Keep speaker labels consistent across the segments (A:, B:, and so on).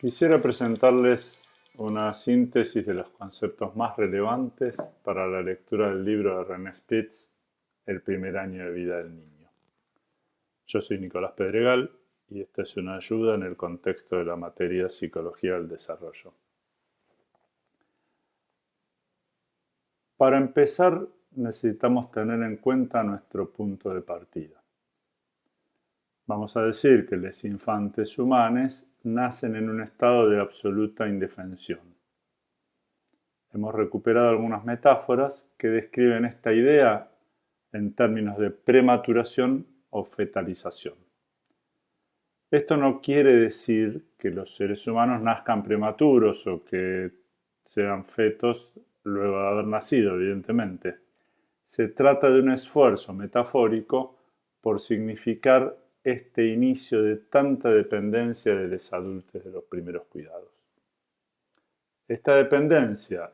A: Quisiera presentarles una síntesis de los conceptos más relevantes para la lectura del libro de René Spitz, El primer año de vida del niño. Yo soy Nicolás Pedregal y esta es una ayuda en el contexto de la materia Psicología del Desarrollo. Para empezar, necesitamos tener en cuenta nuestro punto de partida. Vamos a decir que los infantes humanos nacen en un estado de absoluta indefensión. Hemos recuperado algunas metáforas que describen esta idea en términos de prematuración o fetalización. Esto no quiere decir que los seres humanos nazcan prematuros o que sean fetos luego de haber nacido, evidentemente. Se trata de un esfuerzo metafórico por significar este inicio de tanta dependencia de los adultos de los primeros cuidados. Esta dependencia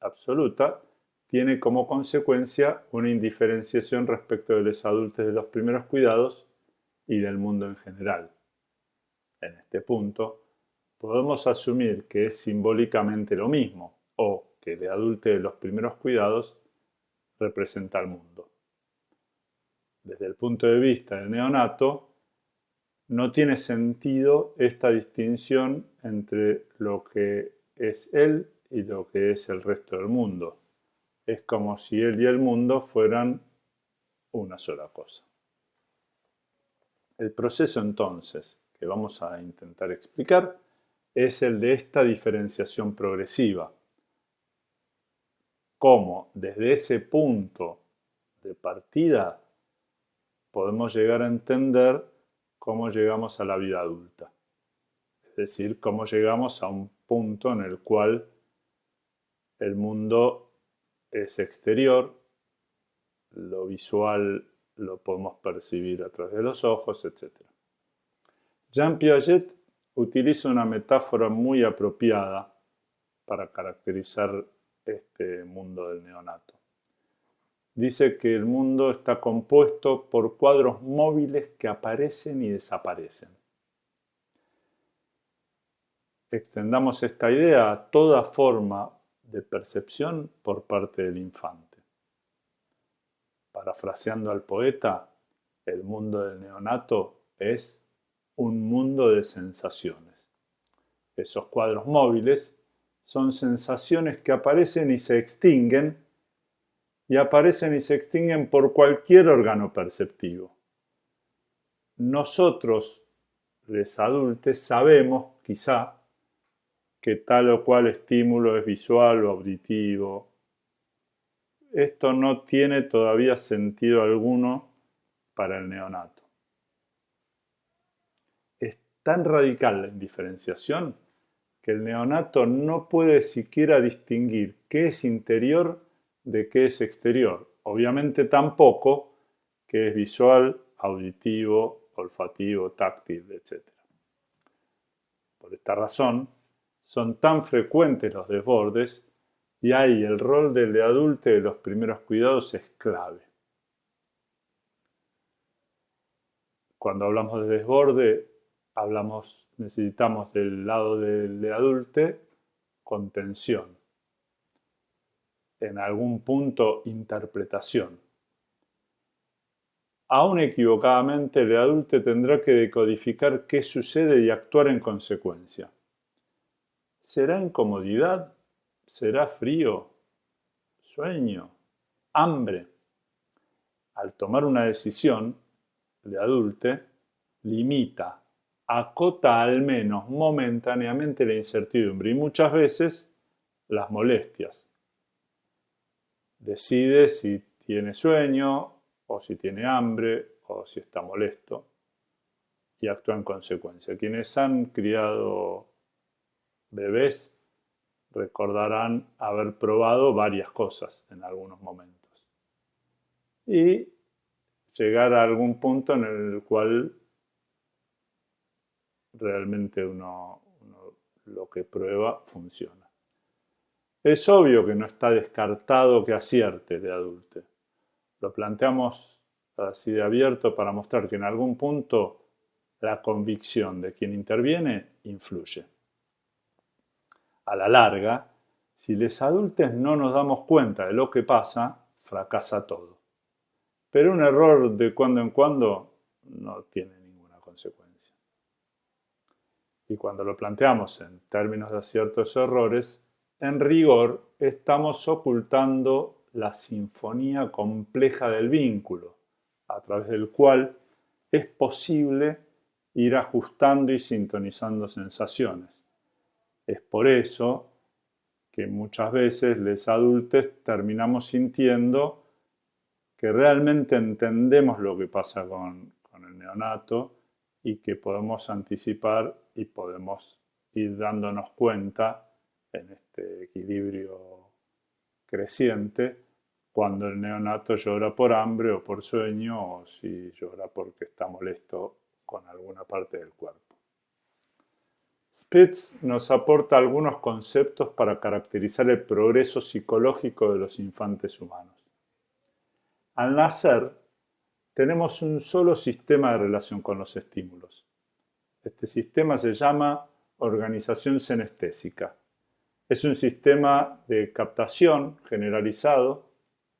A: absoluta tiene como consecuencia una indiferenciación respecto de los adultos de los primeros cuidados y del mundo en general. En este punto, podemos asumir que es simbólicamente lo mismo, o que el adulto de los primeros cuidados representa al mundo desde el punto de vista del neonato, no tiene sentido esta distinción entre lo que es él y lo que es el resto del mundo. Es como si él y el mundo fueran una sola cosa. El proceso entonces que vamos a intentar explicar es el de esta diferenciación progresiva. Cómo desde ese punto de partida podemos llegar a entender cómo llegamos a la vida adulta. Es decir, cómo llegamos a un punto en el cual el mundo es exterior, lo visual lo podemos percibir a través de los ojos, etc. Jean Piaget utiliza una metáfora muy apropiada para caracterizar este mundo del neonato dice que el mundo está compuesto por cuadros móviles que aparecen y desaparecen. Extendamos esta idea a toda forma de percepción por parte del infante. Parafraseando al poeta, el mundo del neonato es un mundo de sensaciones. Esos cuadros móviles son sensaciones que aparecen y se extinguen y aparecen y se extinguen por cualquier órgano perceptivo. Nosotros, los adultos, sabemos quizá que tal o cual estímulo es visual o auditivo. Esto no tiene todavía sentido alguno para el neonato. Es tan radical la indiferenciación que el neonato no puede siquiera distinguir qué es interior de qué es exterior. Obviamente tampoco que es visual, auditivo, olfativo, táctil, etc. Por esta razón, son tan frecuentes los desbordes y ahí el rol del adulto de los primeros cuidados es clave. Cuando hablamos de desborde, hablamos, necesitamos del lado del adulto contención en algún punto interpretación. Aún equivocadamente, el adulto tendrá que decodificar qué sucede y actuar en consecuencia. ¿Será incomodidad? ¿Será frío? ¿Sueño? ¿Hambre? Al tomar una decisión, el adulto limita, acota al menos momentáneamente la incertidumbre y muchas veces las molestias decide si tiene sueño o si tiene hambre o si está molesto y actúa en consecuencia. Quienes han criado bebés recordarán haber probado varias cosas en algunos momentos y llegar a algún punto en el cual realmente uno, lo que prueba funciona. Es obvio que no está descartado que acierte de adulto. Lo planteamos así de abierto para mostrar que en algún punto la convicción de quien interviene influye. A la larga, si los adultos no nos damos cuenta de lo que pasa, fracasa todo. Pero un error de cuando en cuando no tiene ninguna consecuencia. Y cuando lo planteamos en términos de ciertos errores, en rigor estamos ocultando la sinfonía compleja del vínculo, a través del cual es posible ir ajustando y sintonizando sensaciones. Es por eso que muchas veces los adultos terminamos sintiendo que realmente entendemos lo que pasa con, con el neonato y que podemos anticipar y podemos ir dándonos cuenta en este equilibrio creciente cuando el neonato llora por hambre o por sueño o si llora porque está molesto con alguna parte del cuerpo. Spitz nos aporta algunos conceptos para caracterizar el progreso psicológico de los infantes humanos. Al nacer, tenemos un solo sistema de relación con los estímulos. Este sistema se llama organización senestésica. Es un sistema de captación generalizado,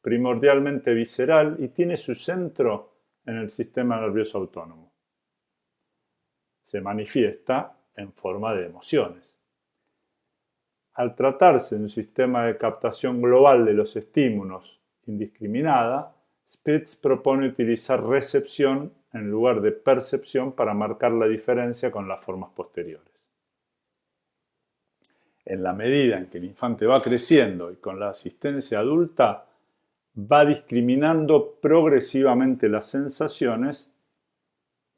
A: primordialmente visceral y tiene su centro en el sistema nervioso autónomo. Se manifiesta en forma de emociones. Al tratarse de un sistema de captación global de los estímulos indiscriminada, Spitz propone utilizar recepción en lugar de percepción para marcar la diferencia con las formas posteriores. En la medida en que el infante va creciendo y con la asistencia adulta, va discriminando progresivamente las sensaciones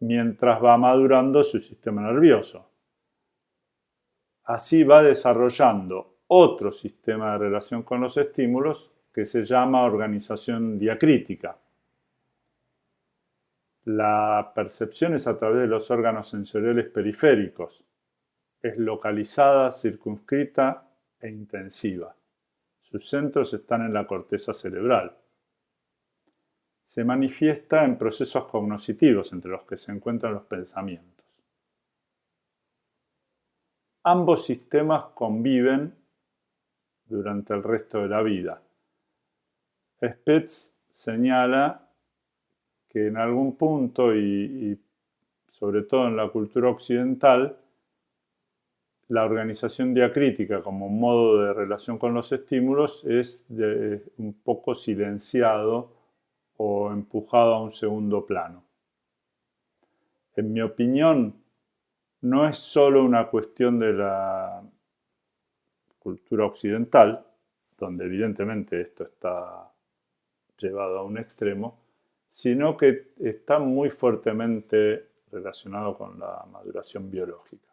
A: mientras va madurando su sistema nervioso. Así va desarrollando otro sistema de relación con los estímulos que se llama organización diacrítica. La percepción es a través de los órganos sensoriales periféricos. Es localizada, circunscrita e intensiva. Sus centros están en la corteza cerebral. Se manifiesta en procesos cognitivos entre los que se encuentran los pensamientos. Ambos sistemas conviven durante el resto de la vida. Spitz señala que en algún punto, y, sobre todo en la cultura occidental, la organización diacrítica como modo de relación con los estímulos es un poco silenciado o empujado a un segundo plano. En mi opinión, no es solo una cuestión de la cultura occidental, donde evidentemente esto está llevado a un extremo, sino que está muy fuertemente relacionado con la maduración biológica.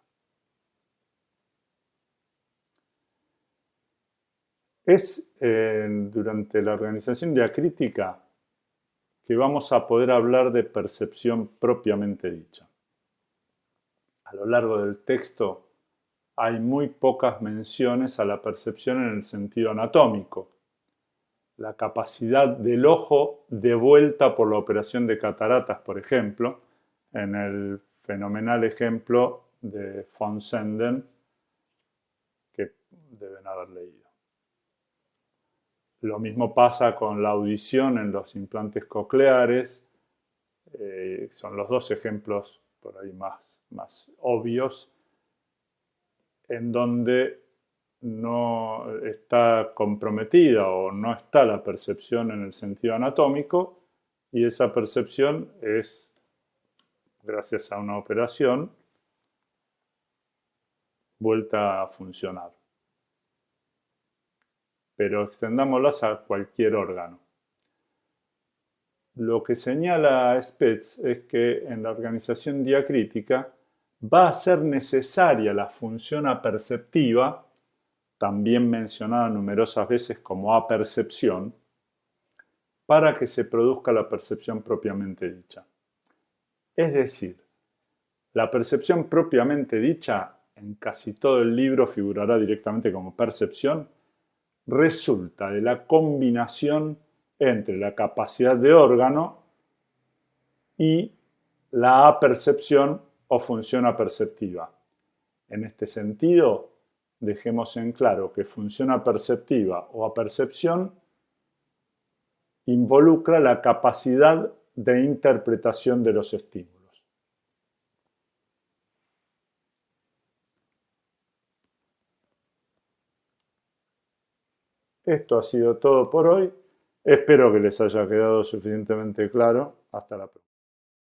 A: Es durante la organización diacrítica que vamos a poder hablar de percepción propiamente dicha a lo largo del texto hay muy pocas menciones a la percepción en el sentido anatómico. La capacidad del ojo devuelta por la operación de cataratas, por ejemplo, en el fenomenal ejemplo de von Senden, que deben haber leído. Lo mismo pasa con la audición en los implantes cocleares. Eh, son los dos ejemplos por ahí más más obvios, en donde no está comprometida o no está la percepción en el sentido anatómico y esa percepción es, gracias a una operación, vuelta a funcionar. Pero extendámoslas a cualquier órgano. Lo que señala Spitz es que en la organización diacrítica va a ser necesaria la función aperceptiva, también mencionada numerosas veces como apercepción, para que se produzca la percepción propiamente dicha. Es decir, la percepción propiamente dicha, en casi todo el libro figurará directamente como percepción, resulta de la combinación entre la capacidad de órgano y la apercepción o función aperceptiva. En este sentido, dejemos en claro que función aperceptiva o apercepción involucra la capacidad de interpretación de los estímulos. Esto ha sido todo por hoy. Espero que les haya quedado suficientemente claro. Hasta la próxima.